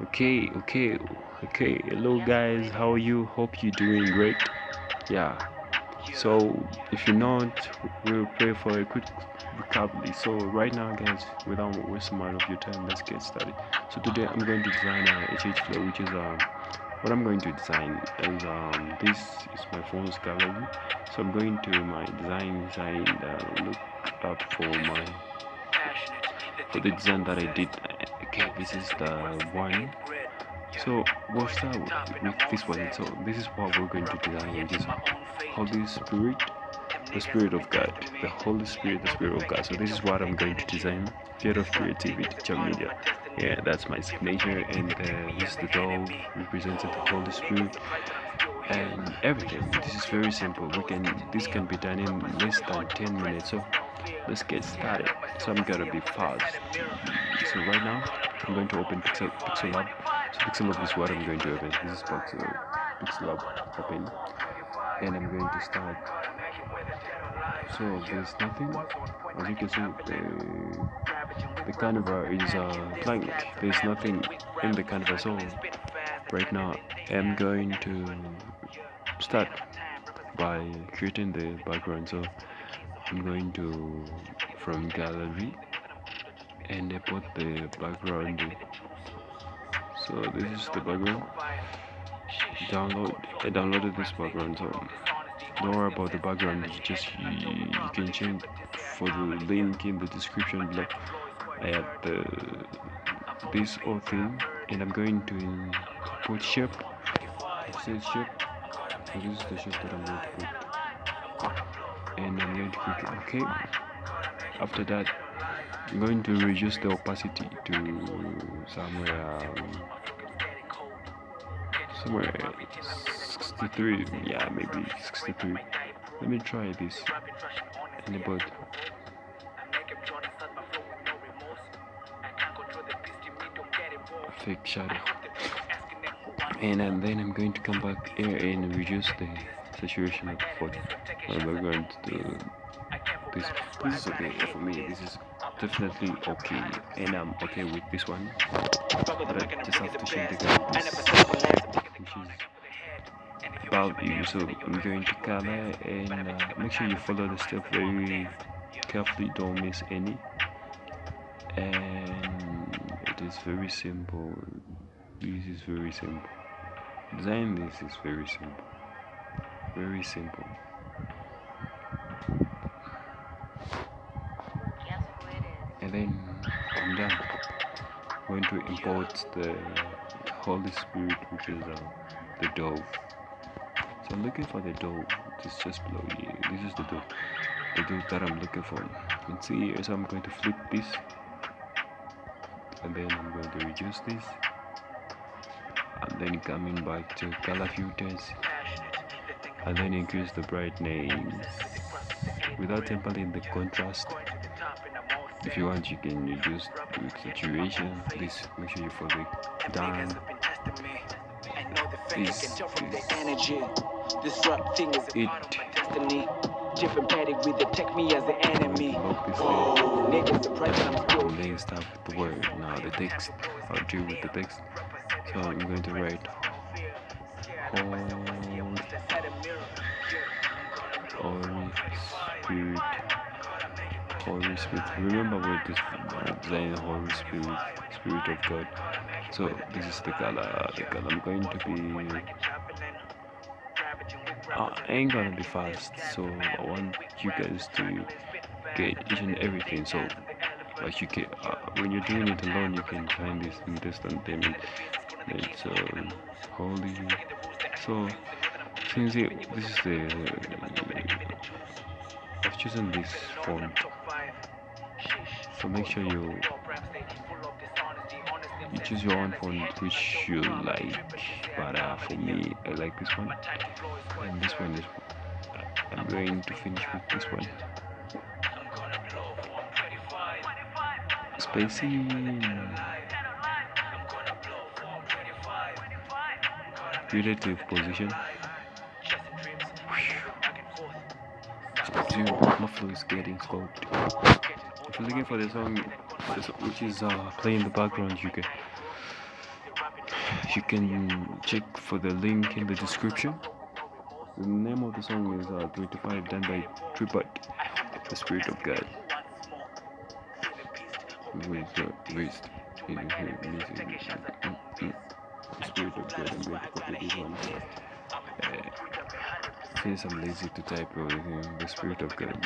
okay okay okay. Hello guys. How are you? Hope you're doing great. Yeah. So if you're not we'll pray for a quick recovery. So right now guys without wasting much of your time let's get started. So today i'm going to design a hh flow which is um what i'm going to design is um this is my phone's gallery. So i'm going to my design design uh, look up for my for the design that i did okay this is the one. So we'll start with this one? So this is what we're going to design which is holy spirit the spirit of god the holy spirit the spirit of god. So this is what i'm going to design theater of creativity Chum media. Yeah that's my signature and uh, this is the doll representing the holy spirit and everything. This is very simple. We can this can be done in less than 10 minutes. So let's get started. So i'm gonna be fast. So right now i'm going to open pixel lab. So pixel lab is what i'm going to open. This is pixel pixel lab open and i'm going to start. So there's nothing. As you can see the the canvas is uh, blank. There's nothing in the canvas so right now i'm going to start by creating the background. So I'm going to from gallery and I put the background. So this is the background. Download I downloaded this background so don't worry about the background. It's just you, you can change for the link in the description below. I have the this whole thing and I'm going to put shape shape this is the shape that I'm going to put and I'm going to click OK. After that, I'm going to reduce the opacity to somewhere um, somewhere 63. Yeah, maybe 63. Let me try this. And about fake shadow. And, and then I'm going to come back here and reduce the of the photo. And we're going to do this. This is okay for me. This is definitely okay, and I'm okay with this one. But I just have to change the color, about you. So I'm going to color and uh, make sure you follow the step very carefully. Don't miss any. And it is very simple. This is very simple. Design this is very simple very simple. And then I'm done I'm going to import the Holy Spirit which is uh, the dove so I'm looking for the dove it's just below here. This is the dove the dove that I'm looking for. You can see here so I'm going to flip this. And then I'm going to reduce this. And then coming back to color filters and then increase the brightness without tempering the contrast. If you want you can reduce the saturation. Please make sure you follow it down. this is this rap thing is it destiny. Different paddock with the tech me as the enemy. Oh, niggas surprised I'm still and then start with the word. Now the text. I'll deal with the text. So i'm going to write hold Spirit, Holy Spirit. Remember what this design Holy Spirit, Spirit of God. So this is the color. The color I'm going to be. Uh, I ain't gonna be fast, so I want you guys to get each and everything. So like you can, uh, when you're doing it alone, you can find this in distant them. It's um, holy. So since it, this is the I've chosen this font so make sure you you choose your own font which you like. But uh, for me I like this one. And this one is I'm going to finish with this one. Spacing relative position Dude, my flow is getting scoped. If you're looking for the song, which is uh, playing in the background, you can you can check for the link in the description. The name of the song is uh, 25 done by Tripod, The Spirit of God. With uh, waste. The Spirit of God. I'm going to copy this one. Since I'm lazy to type everything, the Spirit of God,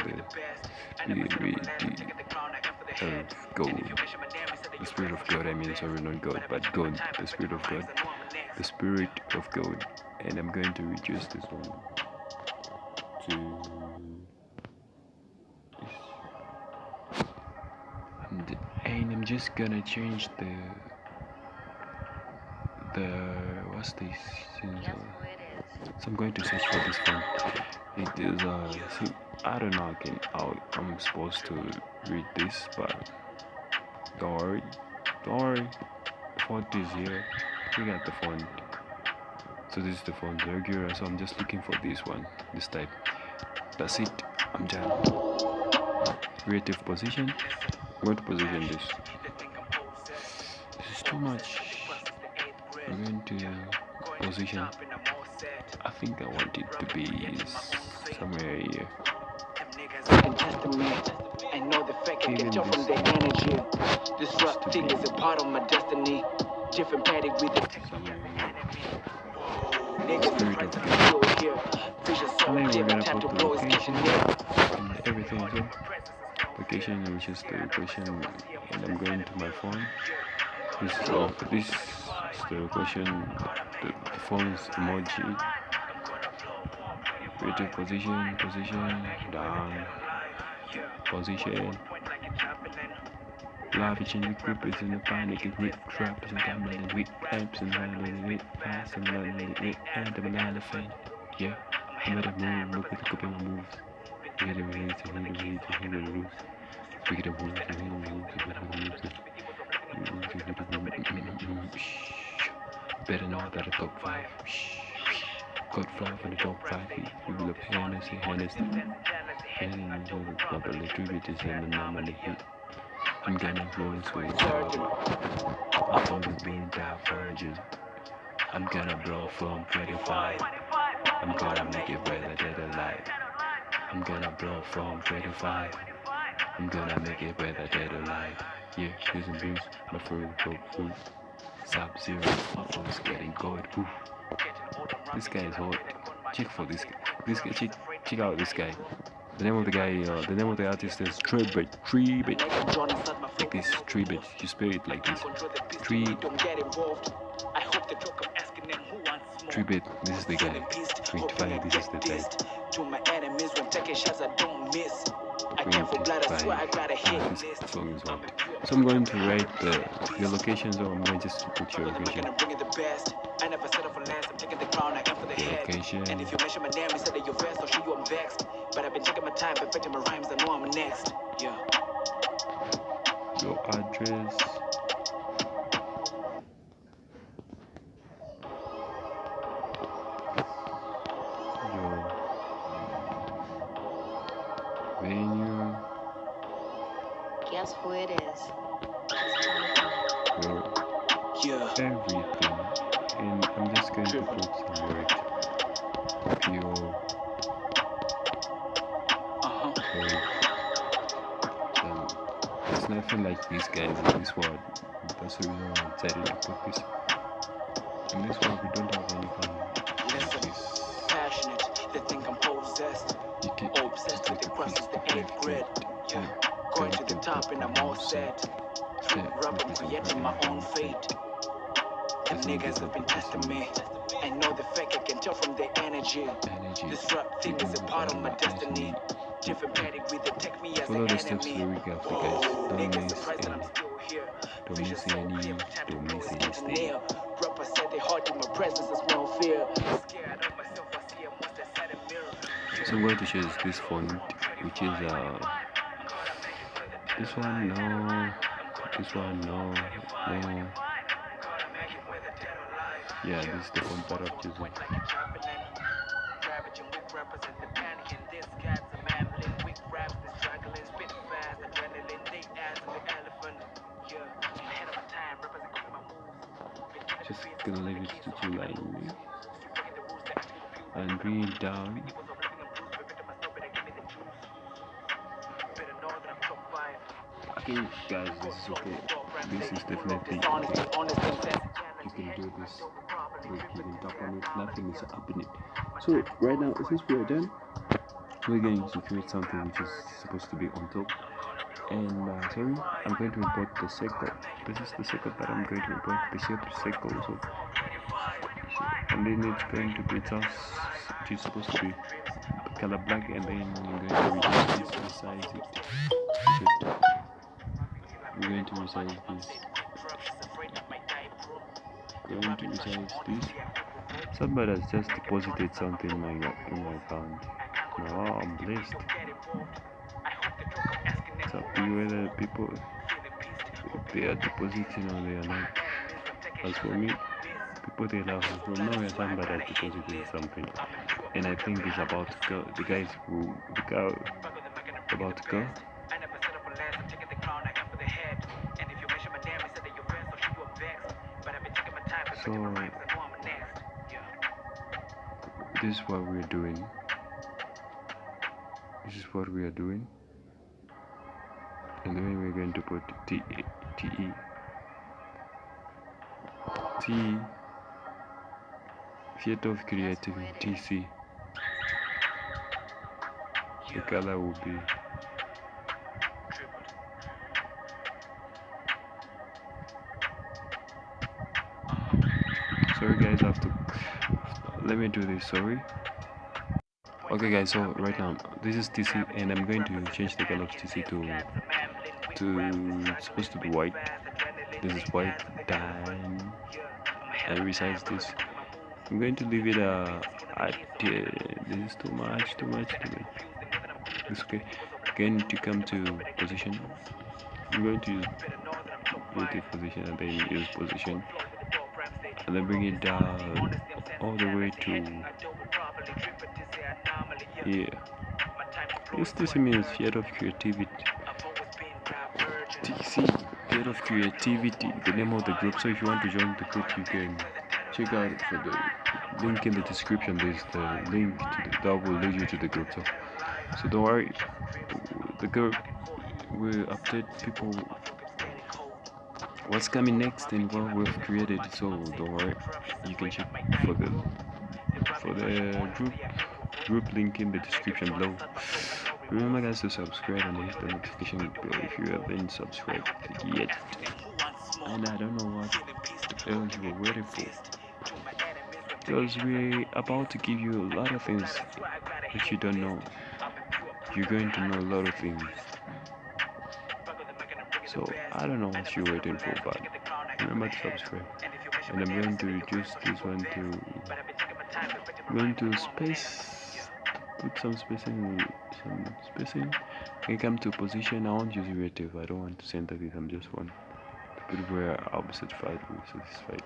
the, Spirit of God, I mean, sorry, not God, but God, the Spirit of God. The Spirit of God. And I'm going to reduce this one to and, and I'm just gonna change the the what's this so I'm going to search for this one. It is uh see, I don't know can how I'm supposed to read this but don't worry don't worry. The font is here. We got the font. So this is the font regular so I'm just looking for this one this type. That's it. I'm done. Creative position. I'm going to position this? This is too much. I'm going to position I think I want it to be somewhere here. I know the fact I can tell from the energy. Thing is a part of my destiny. Different paddock with the Niggas Spirit of still here. Vision so I think we're dim, gonna time to blow is location. getting near. and everything so location which is the question and I'm going to my phone. This is uh, this is the question the, the phone's emoji creative position position down position Lavishing the grippers in the panic and with traps and gambling with amps and handling with fast and running with and a banana fan. Yeah, I'm at a move, look at the couple of moves. We get a way to hit the way to hit the moves. We get a move to hit the moves, to hit the moves. Better know that the top five. Got five in the top five. We will have Hennessy, Hennessy. And the properly tributes and the normally hit. I'm gonna blow this way. I'm gonna be that virgin. I'm gonna blow from 25. I'm gonna make it better than alive. I'm gonna blow from 25. I'm gonna make it better than alive. Yeah, some booze. My favorite coke food. Sub zero. My phone's getting cold. Oof. This guy is hot. Check for this guy. This guy. Check, check out this guy. The name of the guy. Uh, the name of the artist is Trebit. Trebit. Like this. Trebit. You spell it like this. Tree. This is the guy. 25. This is the type. To my enemies when taking shots I don't miss. I can't for blood, I swear I got a hit list. song is hot. So I'm going to write the your location. So I'm going to just put your location. gonna bring the best. I never settle for less. I'm taking the crown, I am for the head. And if you mention my name, you said that you're vexed, I'll show you I'm vexed. But I've been taking my time, perfecting my rhymes, I know I'm next. Yeah. Your address. Everything. And I'm just going to put some words. Your Uh-huh. um, it's nothing like these guys in this world. That's the reason why I decided to put this. In this world, we don't have anything like Listen, this. passionate, they think I'm possessed. You can Obsessed with the crosses, the eighth grade. Yeah. Going to the top and I'm all set. Through rap, I'm creating my own fate. Them niggas have been testing me. I know the fake, I can tell from their energy. Energy. This rap thing is a part of my destiny. Different pedigree, they take me as Follow an the steps enemy. lyric after Whoa, guys. Don't miss surprised that I'm any. Don't miss any. clear, time to Don't miss is any stay. Rapper said they hard in my presence, I smell fear. Scared of myself, I see a monster inside a mirror. So I'm going to choose this font, which is uh, this one no, this one no, no. Yeah, this is the I'm just gonna leave it to two line and bring it down okay guys this is okay. This is definitely okay. you can do this you can tap on it nothing is happening so right now since we are done? We're going to create something which is supposed to be on top. And uh, sorry I'm going to import the circle this is the circle that I'm going to import. The shape circle so and then it's going to be just it's supposed to be color black and then I'm going to resize it Shoot. we're going to resize this going to resize this somebody has just deposited something in my in my account. Now I'm blessed. It's up to you whether people they are depositing or they are not. As for me people they love from nowhere somebody has deposited something. And I think it's about to go the guys who the guy about to go so this is what we're doing. This is what we are doing. And then we're going to put T T E. T. Theater of Creativity TC the color will be have to let me do this sorry. Okay guys so right now this is TC and I'm going to change the color of TC to to supposed to be white. This is white done and resize this I'm going to leave it uh, at uh, this is too much too much too much. It's okay. Going to come to position I'm going to use position and then use position and then bring it down all the way to here this means theater of creativity. TC theater of creativity the name of the group. So if you want to join the group you can check out for the link in the description. There's the link the, that will lead you to the group. So so don't worry. The group will update people what's coming next and what we've created? So don't worry. You can check for the for the group group link in the description below. Remember guys to subscribe and hit the notification bell if you haven't subscribed yet. And i don't know what else you were waiting for because we're about to give you a lot of things that you don't know. You're going to know a lot of things so I don't know what you're waiting for but remember to subscribe. And I'm going to reduce this one to I'm going to space put some spacing some spacing. I come to position I won't use relative. I don't want to center this I'm just one. To put where I'll be satisfied be satisfied.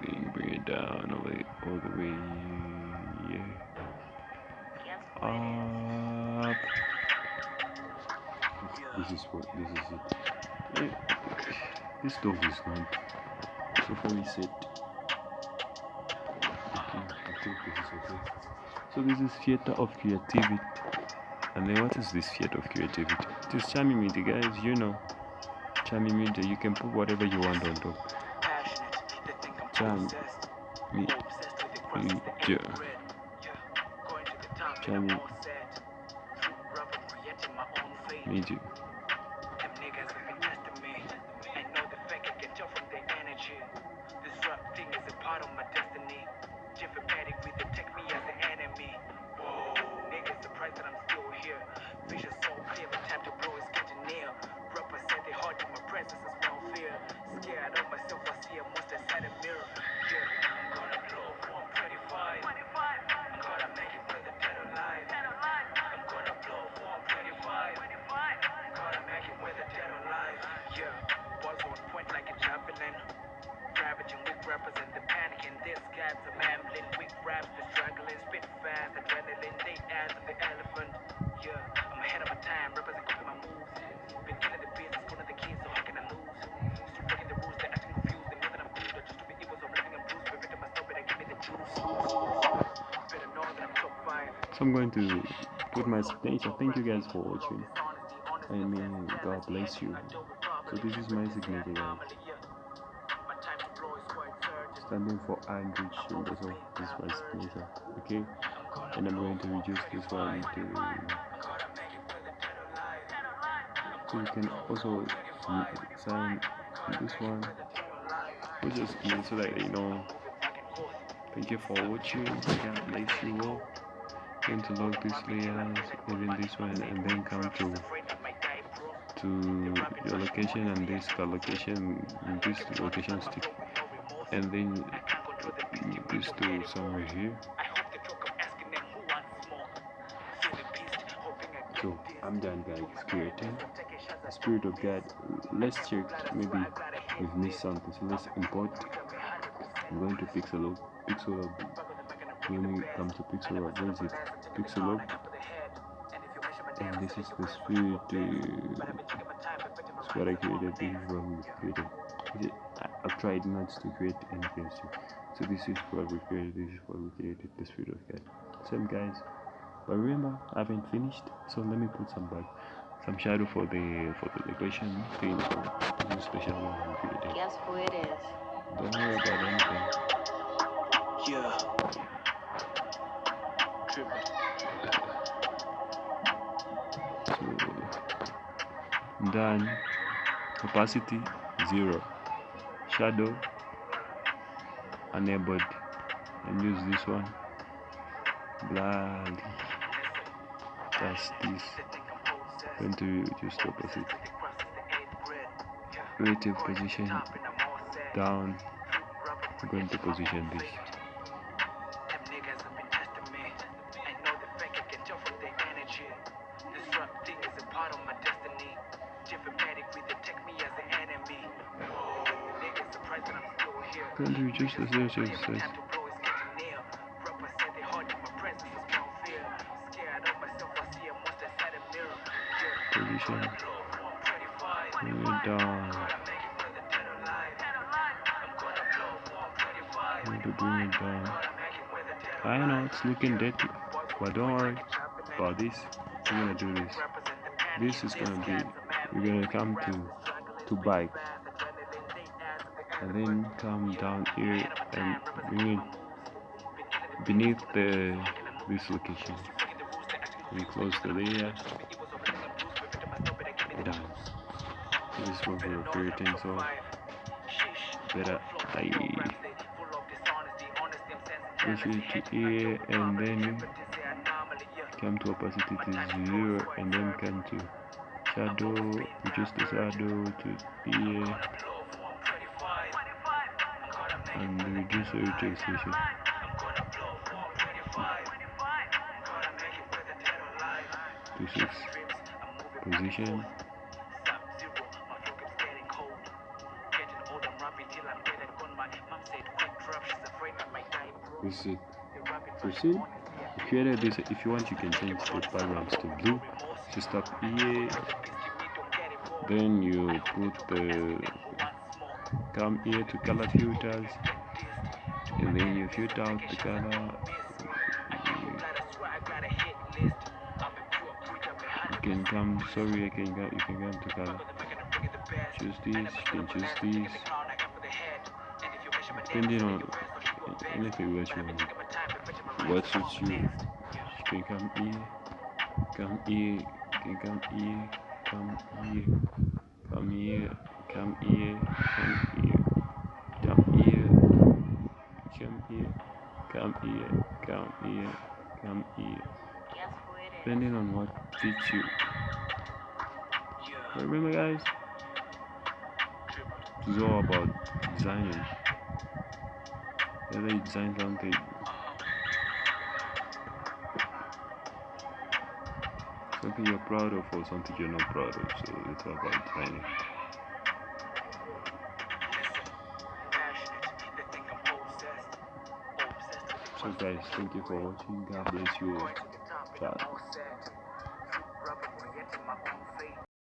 Then bring it down all the way all the way yeah this is what this is it. This dog is gone. So far we set okay i think this is okay. So this is theater of creativity. And then what is this theater of creativity? It is charming media guys you know. Charming media you can put whatever you want on top. Charm charming media so i'm going to put my signature thank you guys for watching. I mean god bless you. So this is my signature. Standing for Andrew Childers of this is my signature okay? And I'm going to reduce this one to so you can also sign this one. Is me so that you know thank you for watching. God bless you all going to lock these layers even this one and then come to to your location and this location this location stick. And then this to somewhere here. So i'm done guys. Creating spirit of god let's check. Maybe we've missed something. So let's import. I'm going to pixel pixel when we come to pixel up where is it pixel up. And this is the spirit uh, it's what i created. This is what we created. I, i've tried not to create anything so, so this is what we created. This is what we created. The spirit of god. Same guys? But remember i haven't finished so let me put some back some shadow for the for the location thing this special one we created. Guess who it is? don't worry about anything. Yeah. Done. Opacity zero. Shadow enabled and use this one. Blood that's this. Going to reduce the opacity relative position. Down. I'm going to position this alive. I'm gonna blow, I'm pretty fine. to bring it down I know it's looking dirty. But don't worry about this. We're gonna do this. This is gonna be we're gonna come to to bike and then come down here and beneath the this location. We close the layer done. This is what we're creating so better I push it here and then come to opacity to zero and then come to shadow reduce the shadow to here and reduce the rotation to six. Position. This is proceed if you edit this if you want you can change the backgrounds to blue. Just up here then you put the come here to color filters and then you filter out the color you can come sorry you can go you can come to color choose this you can choose this. Depending on anything what you want what suits you. You can come here come here you can come here come here come here come here come here come here come here come here come here come here. Guess who it is? depending on what fits you remember guys? It's all about designing whether you design something something you're proud of or something you're not proud of so it's all about designing so guys. Thank you for watching. God bless you ciao